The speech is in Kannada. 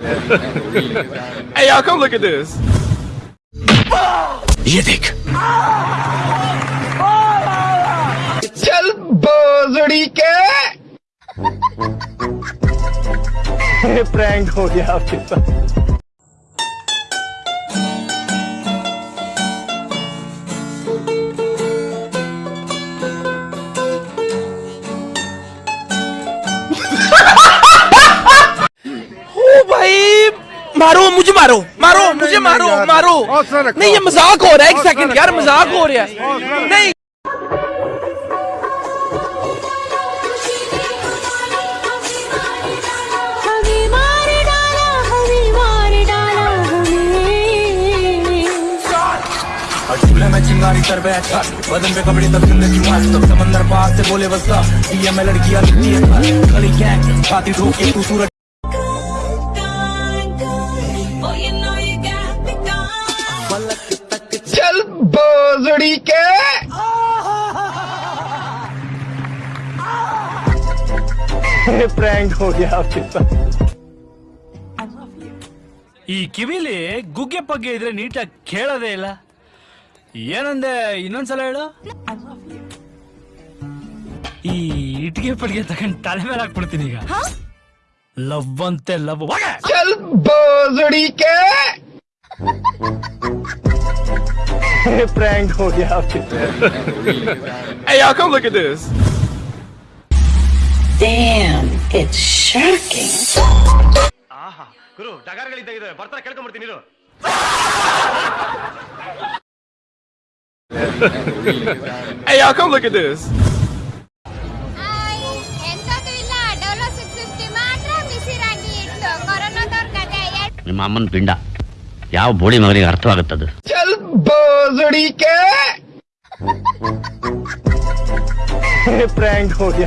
hey, y'all, come look at this. ये देख चल बोजड़ी के प्रैंक हो गया आपके साथ मारो मुझे मारो मारो मुझे मारो मारो नहीं ये मज़ाक हो रहा है एक सेकंड यार मज़ाक हो रहा है नहीं हमें मार डाला हमें मार डाला हमें चूल्हे में चिंगारी कर बैठा बदन पे कपड़े तब ज़िंदगी मस्त तब समंदर पास से बोले बस ये मैं लड़कियाँ लिखती है। खड़ी गैंग छाती ठोक तू सूरज ಸುಡಿಕೆ ಪ್ರ್ಯಾಂಕ್ ಹೋಗಿ ಈ ಕಿವಿಲಿ ಗುಗ್ಗೆ ಪಗ್ಗೆ ಇದ್ರೆ ನೀಟಾಗಿ ಕೇಳೋದೇ ಇಲ್ಲ. ಏನಂದೆ ಇನ್ನೊಂದ್ಸಲ ಹೇಳು? ಈ ಇಟ್ಗೆ ಪಡಿಗೆ ತಗೊಂಡ್ ತಲೆ ಮೇಲೆ ಹಾಕ್ಬಿಡ್ತೀನಿ ಈಗ. ಲವ್ ಅಂತೆ ಲವ್ ಸ್ವಲ್ಪ बोजड़ी के प्रैंक हो गया आपके साथ Hey, y'all, come look at this. Damn, it's shocking. Hey, y'all, come look at this. ಎಂತದೂ ಇಲ್ಲ ಡೋಲೋ ಸಿಕ್ಸ್ ಫಿಫ್ಟಿ ಮಾತ್ರ ಬಿಸಿರಾಗಿ ಇಟ್ಟು ಕೊರೋನಾದವ್ರ ಕತೆ ನಿಮ್ಮ ಅಮ್ಮನ ಪಿಂಡ ಯಾವ ಬೋಳಿ ಮಗನಿಗೆ ಅರ್ಥವಾಗುತ್ತದು? ಪ್ರಾಂಕ್ ಹೋಗಿ